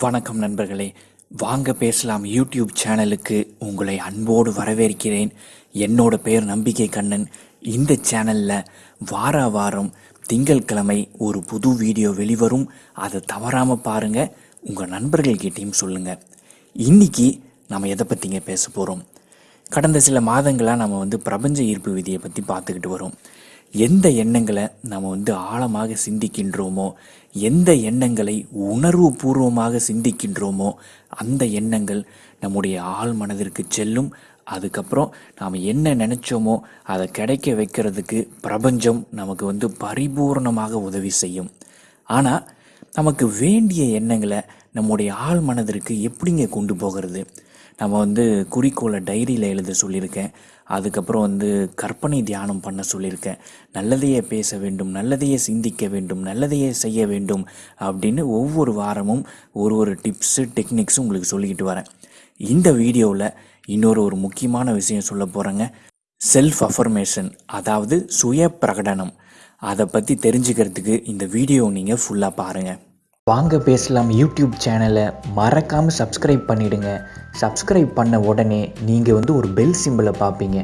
வணக்கம் நண்பர்களே. வாங்க பேசலாம் யூடியூப் சேனலுக்கு உங்களை அன்போடு வரவேற்கிறேன். என்னோட பேர் நம்பிக்கை கண்ணன். இந்த சேனலில் வார வாரம் திங்கட்கிழமை ஒரு புது வீடியோ வெளிவரும். அதை தவறாமல் பாருங்கள் உங்கள் நண்பர்கள்கிட்டையும் சொல்லுங்கள் இன்னைக்கு நம்ம எதை பற்றிங்க பேச போகிறோம் கடந்த சில மாதங்களாக நம்ம வந்து பிரபஞ்ச ஈர்ப்பு விதியை பற்றி பார்த்துக்கிட்டு வரோம். எந்த எண்ணங்களை நம்ம வந்து ஆழமாக சிந்திக்கின்றோமோ எந்த எண்ணங்களை உணர்வு பூர்வமாக சிந்திக்கின்றோமோ அந்த எண்ணங்கள் நம்முடைய ஆள் மனதிற்கு செல்லும். அதுக்கப்புறம் நாம் என்ன நினச்சோமோ அதை கிடைக்க வைக்கிறதுக்கு பிரபஞ்சம் நமக்கு வந்து பரிபூர்ணமாக உதவி செய்யும். ஆனால் நமக்கு வேண்டிய எண்ணங்களை நம்முடைய ஆள் மனதிற்கு எப்படிங்க கொண்டு போகிறது? நம்ம வந்து குறிக்கோளை டைரியில் எழுத சொல்லியிருக்கேன். அதுக்கப்புறம் வந்து கற்பனை தியானம் பண்ண சொல்லியிருக்கேன். நல்லதையே பேச வேண்டும் நல்லதையே சிந்திக்க வேண்டும் நல்லதையே செய்ய வேண்டும் அப்படின்னு ஒவ்வொரு வாரமும் ஒரு ஒரு டிப்ஸு டெக்னிக்ஸும் உங்களுக்கு சொல்லிக்கிட்டு வரேன். இந்த வீடியோவில் இன்னொரு ஒரு முக்கியமான விஷயம் சொல்ல போகிறேங்க செல்ஃப் அஃபர்மேஷன் அதாவது சுய பிரகடனம். அதை பற்றி தெரிஞ்சுக்கிறதுக்கு இந்த வீடியோ நீங்கள் ஃபுல்லாக பாருங்கள் வாங்க பேசலாம் யூடியூப் சேனலை. மறக்காமல் சப்ஸ்கிரைப் பண்ணிவிடுங்க சப்ஸ்கிரைப் பண்ண உடனே நீங்கள் வந்து ஒரு பெல் சிம்பிளை பார்ப்பீங்க.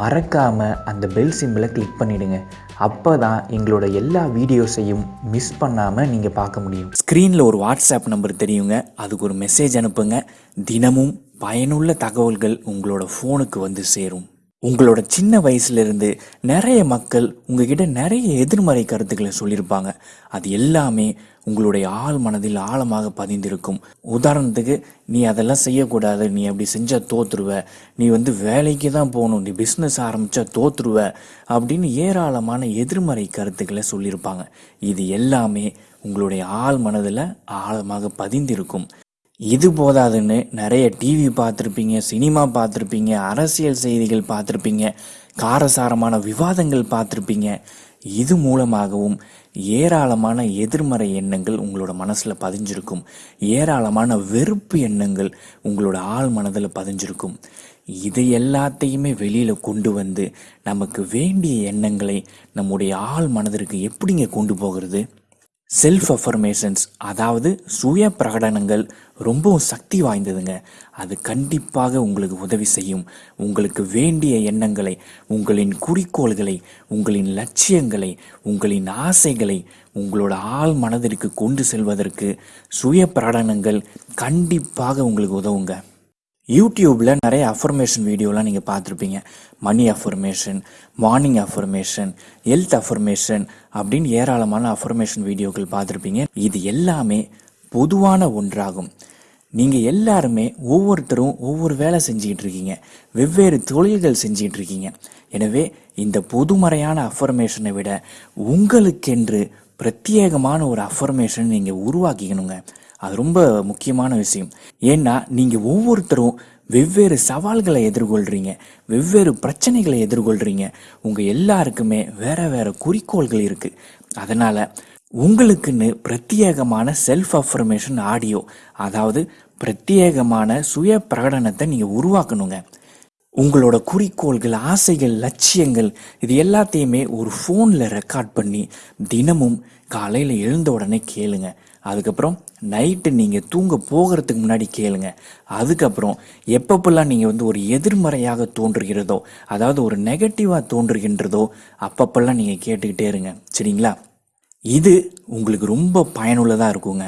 மறக்காமல் அந்த பெல் சிம்பிளை கிளிக் பண்ணிவிடுங்க அப்போ தான் எங்களோட எல்லா வீடியோஸையும் மிஸ் பண்ணாமல் நீங்கள் பார்க்க முடியும். ஸ்க்ரீனில் ஒரு வாட்ஸ்அப் நம்பர் தெரியுங்க. அதுக்கு ஒரு மெசேஜ் அனுப்புங்க. தினமும் பயனுள்ள தகவல்கள் உங்களோட ஃபோனுக்கு வந்து சேரும். உங்களோட சின்ன வயசுலேருந்து நிறைய மக்கள் உங்ககிட்ட நிறைய எதிர்மறை கருத்துக்களை சொல்லியிருப்பாங்க. அது எல்லாமே உங்களுடைய ஆள் மனதில் ஆழமாக பதிந்திருக்கும். உதாரணத்துக்கு நீ அதெல்லாம் செய்யக்கூடாது. நீ அப்படி செஞ்சால் தோத்துருவ. நீ வந்து வேலைக்கு தான் போகணும். நீ பிஸ்னஸ் ஆரம்பித்தா தோத்துருவ. அப்படின்னு ஏராளமான எதிர்மறை கருத்துக்களை சொல்லியிருப்பாங்க. இது எல்லாமே உங்களுடைய ஆள் மனதில் ஆழமாக பதிந்திருக்கும். இது போதாதுன்னு நிறைய டிவி பார்த்துருப்பீங்க சினிமா பார்த்துருப்பீங்க அரசியல் செய்திகள் பார்த்துருப்பீங்க காரசாரமான விவாதங்கள் பார்த்துருப்பீங்க. இது மூலமாகவும் ஏராளமான எதிர்மறை எண்ணங்கள் உங்களோட மனசில் பதிஞ்சிருக்கும். ஏராளமான வெறுப்பு எண்ணங்கள் உங்களோட ஆள் மனதில் பதிஞ்சிருக்கும். இது எல்லாத்தையுமே வெளியில் கொண்டு வந்து நமக்கு வேண்டிய எண்ணங்களை நம்முடைய ஆழ் மனதிற்கு எப்படிங்க கொண்டு போகிறது? செல்ஃப் அஃபர்மேஷன்ஸ் அதாவது சுய பிரகடனங்கள் ரொம்பவும் சக்தி வாய்ந்ததுங்க. அது கண்டிப்பாக உங்களுக்கு உதவி செய்யும். உங்களுக்கு வேண்டிய எண்ணங்களை உங்களின் குறிக்கோள்களை உங்களின் லட்சியங்களை உங்களின் ஆசைகளை உங்களோட ஆழ் மனதிற்கு கொண்டு செல்வதற்கு சுய பிரகடனங்கள் கண்டிப்பாக உங்களுக்கு உதவுங்க. யூடியூப்பில் நிறைய அஃபர்மேஷன் வீடியோலாம் நீங்கள் பார்த்துருப்பீங்க. Money affirmation morning affirmation health affirmation அப்படின்னு ஏராளமான அஃபர்மேஷன் வீடியோக்கள் பார்த்துருப்பீங்க. இது எல்லாமே பொதுவான ஒன்றாகும். நீங்கள் எல்லாருமே ஒவ்வொருத்தரும் ஒவ்வொரு வேலை செஞ்சுக்கிட்டு இருக்கீங்க. வெவ்வேறு தொழில்கள் செஞ்சுக்கிட்டு இருக்கீங்க. எனவே இந்த பொதுமறையான அஃபர்மேஷனை விட உங்களுக்கென்று பிரத்யேகமான ஒரு அஃபர்மேஷன் நீங்கள் உருவாக்கிக்கணுங்க. அது ரொம்ப முக்கியமான விஷயம். ஏன்னா நீங்கள் ஒவ்வொருத்தரும் வெவ்வேறு சவால்களை எதிர்கொள்கிறீங்க வெவ்வேறு பிரச்சனைகளை எதிர்கொள்கிறீங்க உங்கள் எல்லாருக்குமே வேறு வேறு குறிக்கோள்கள் இருக்குது அதனால் உங்களுக்குன்னு பிரத்யேகமான செல்ஃப் அஃபர்மேஷன் ஆடியோ அதாவது பிரத்யேகமான சுய பிரகடனத்தை நீங்கள் உருவாக்கணுங்க. உங்களோட குறிக்கோள்கள் ஆசைகள் லட்சியங்கள் இது எல்லாத்தையுமே ஒரு ஃபோனில் ரெக்கார்ட் பண்ணி தினமும் காலையில் எழுந்த உடனே கேளுங்க. அதுக்கப்புறம் நைட்டு நீங்கள் தூங்க போகிறதுக்கு முன்னாடி கேளுங்க. அதுக்கப்புறம் எப்பப்பெல்லாம் நீங்கள் வந்து ஒரு எதிர்மறையாக தோன்றுகிறதோ அதாவது ஒரு நெகட்டிவாக தோன்றுகின்றதோ அப்பப்பெல்லாம் நீங்கள் கேட்டுக்கிட்டே இருங்க. சரிங்களா? இது உங்களுக்கு ரொம்ப பயனுள்ளதாக இருக்குங்க.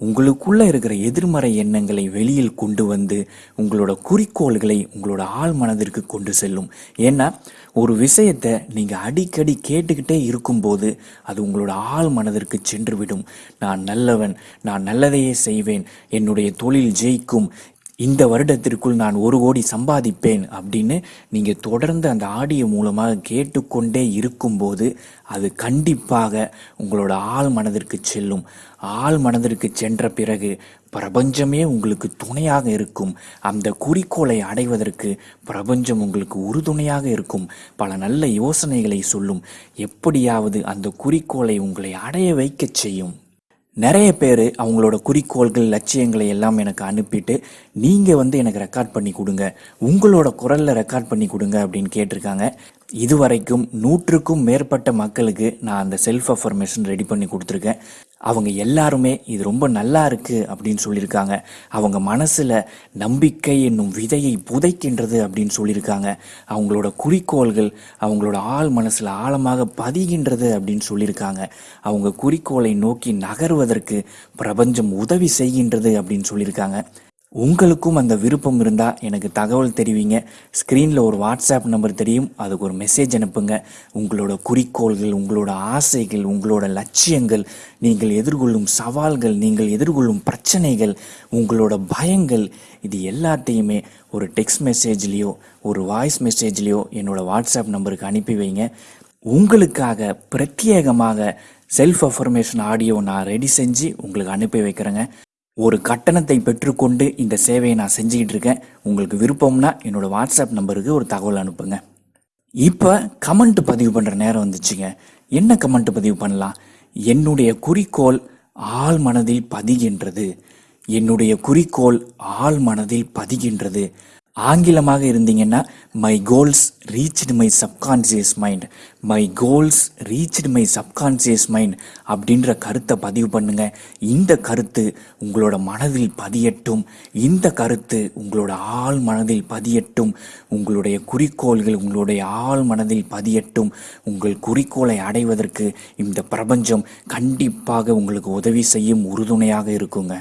உங்களுக்குள்ள இருக்கிற எதிர்மறை எண்ணங்களை வெளியில் கொண்டு வந்து உங்களோட குறிக்கோள்களை உங்களோட ஆள் மனதிற்கு கொண்டு செல்லும். ஏன்னா ஒரு விஷயத்தை நீங்கள் அடிக்கடி கேட்டுக்கிட்டே இருக்கும்போது அது உங்களோட ஆள் மனதிற்கு சென்றுவிடும் நான் நல்லவன் நான் நல்லதையே செய்வேன் என்னுடைய தொழில் ஜெயிக்கும் இந்த வருடத்திற்குள் நான் ஒரு கோடி சம்பாதிப்பேன் அப்படின்னு நீங்கள் தொடர்ந்து அந்த ஆடியோ மூலமாக கேட்டுக்கொண்டே இருக்கும்போது அது கண்டிப்பாக உங்களோட ஆள் மனதிற்கு செல்லும். ஆள் மனதிற்கு சென்ற பிறகு பிரபஞ்சமே உங்களுக்கு துணையாக இருக்கும். அந்த குறிக்கோளை அடைவதற்கு பிரபஞ்சம் உங்களுக்கு உறுதுணையாக இருக்கும். பல நல்ல யோசனைகளை சொல்லும். எப்படியாவது அந்த குறிக்கோளை உங்களை அடைய வைக்கச் செய்யும். நிறைய பேர் அவங்களோட குறிக்கோள்கள் லட்சியங்களை எல்லாம் எனக்கு அனுப்பிட்டு நீங்கள் வந்து எனக்கு ரெக்கார்ட் பண்ணி கொடுங்க. உங்களோட குரலில் ரெக்கார்ட் பண்ணி கொடுங்க அப்படின்னு கேட்டிருக்காங்க. இதுவரைக்கும் நூற்றுக்கும் மேற்பட்ட மக்களுக்கு நான் அந்த செல்ஃப் அஃபர்மேஷன் ரெடி பண்ணி கொடுத்துருக்கேன். அவங்க எல்லாருமே இது ரொம்ப நல்லா இருக்கு அப்படின்னு சொல்லியிருக்காங்க. அவங்க மனசுல நம்பிக்கை என்னும் விதையை புதைக்கின்றது அப்படின்னு சொல்லியிருக்காங்க. அவங்களோட குறிக்கோள்கள் அவங்களோட ஆள் மனசுல ஆழமாக பதிகின்றது அப்படின்னு சொல்லியிருக்காங்க. அவங்க குறிக்கோளை நோக்கி நகர்வதற்கு பிரபஞ்சம் உதவி செய்கின்றது அப்படின்னு சொல்லியிருக்காங்க. உங்களுக்கும் அந்த விருப்பம் இருந்தால் எனக்கு தகவல் தெரிவிங்க. ஸ்க்ரீனில் ஒரு வாட்ஸ்அப் நம்பர் தெரியும். அதுக்கு ஒரு மெசேஜ் அனுப்புங்க. உங்களோட குறிக்கோள்கள் உங்களோட ஆசைகள் உங்களோட லட்சியங்கள் நீங்கள் எதிர்கொள்ளும் சவால்கள் நீங்கள் எதிர்கொள்ளும் பிரச்சனைகள் உங்களோட பயங்கள் இது எல்லாத்தையுமே ஒரு டெக்ஸ்ட் மெசேஜ்லேயோ ஒரு வாய்ஸ் மெசேஜ்லேயோ என்னோடய வாட்ஸ்அப் நம்பருக்கு அனுப்பி வைங்க. உங்களுக்காக பிரத்யேகமாக செல்ஃப் அஃபர்மேஷன் ஆடியோ நான் ரெடி செஞ்சு உங்களுக்கு அனுப்பி வைக்கிறேங்க. ஒரு கட்டணத்தை பெற்றுக்கொண்டு இந்த சேவையை நான் செஞ்சுக்கிட்டு இருக்கேன். உங்களுக்கு விருப்பம்னா என்னோடய வாட்ஸ்அப் நம்பருக்கு ஒரு தகவல் அனுப்புங்க. இப்போ கமெண்ட் பதிவு பண்ணுற நேரம் வந்துச்சுங்க. என்ன கமெண்ட் பதிவு பண்ணலாம்? என்னுடைய குறிக்கோள் ஆள் மனதில் பதிகின்றது. என்னுடைய குறிக்கோள் ஆள் மனதில் பதிகின்றது. ஆங்கிலமாக இருந்தீங்கன்னா my goals reached my subconscious mind my goals reached my subconscious mind அப்படின்ற கருத்தை பதிவு பண்ணுங்க. இந்த கருத்து உங்களோட மனதில் பதியட்டும். இந்த கருத்து உங்களோட ஆள் மனதில் பதியட்டும். உங்களுடைய குறிக்கோள்கள் உங்களுடைய ஆள் மனதில் பதியட்டும். உங்கள் குறிக்கோளை அடைவதற்கு இந்த பிரபஞ்சம் கண்டிப்பாக உங்களுக்கு உதவி செய்யும் உறுதுணையாக இருக்குங்க.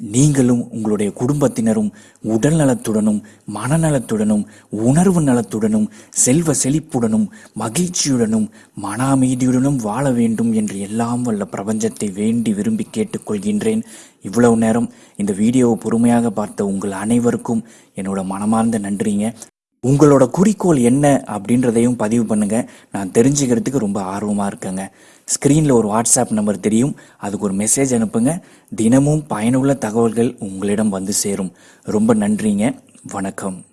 நீங்களும் உங்களுடைய குடும்பத்தினரும் உடல் நலத்துடனும் மனநலத்துடனும் உணர்வு நலத்துடனும் செல்வ செழிப்புடனும் மகிழ்ச்சியுடனும் மன அமைதியுடனும் வாழ வேண்டும் என்று எல்லாம் வல்ல பிரபஞ்சத்தை வேண்டி விரும்பி கேட்டுக்கொள்கின்றேன். இவ்வளவு நேரம் இந்த வீடியோவை பொறுமையாக பார்த்த உங்கள் அனைவருக்கும் என்னோட மனமார்ந்த நன்றிங்க. உங்களோட குறிக்கோள் என்ன அப்படின்றதையும் பதிவு பண்ணுங்க. நான் தெரிஞ்சுக்கிறதுக்கு ரொம்ப ஆர்வமாக இருக்கேங்க. ஸ்க்ரீனில் ஒரு வாட்ஸ்அப் நம்பர் தெரியும். அதுக்கு ஒரு மெசேஜ் அனுப்புங்க. தினமும் பயனுள்ள தகவல்கள் உங்களிடம் வந்து சேரும். ரொம்ப நன்றிங்க. வணக்கம்.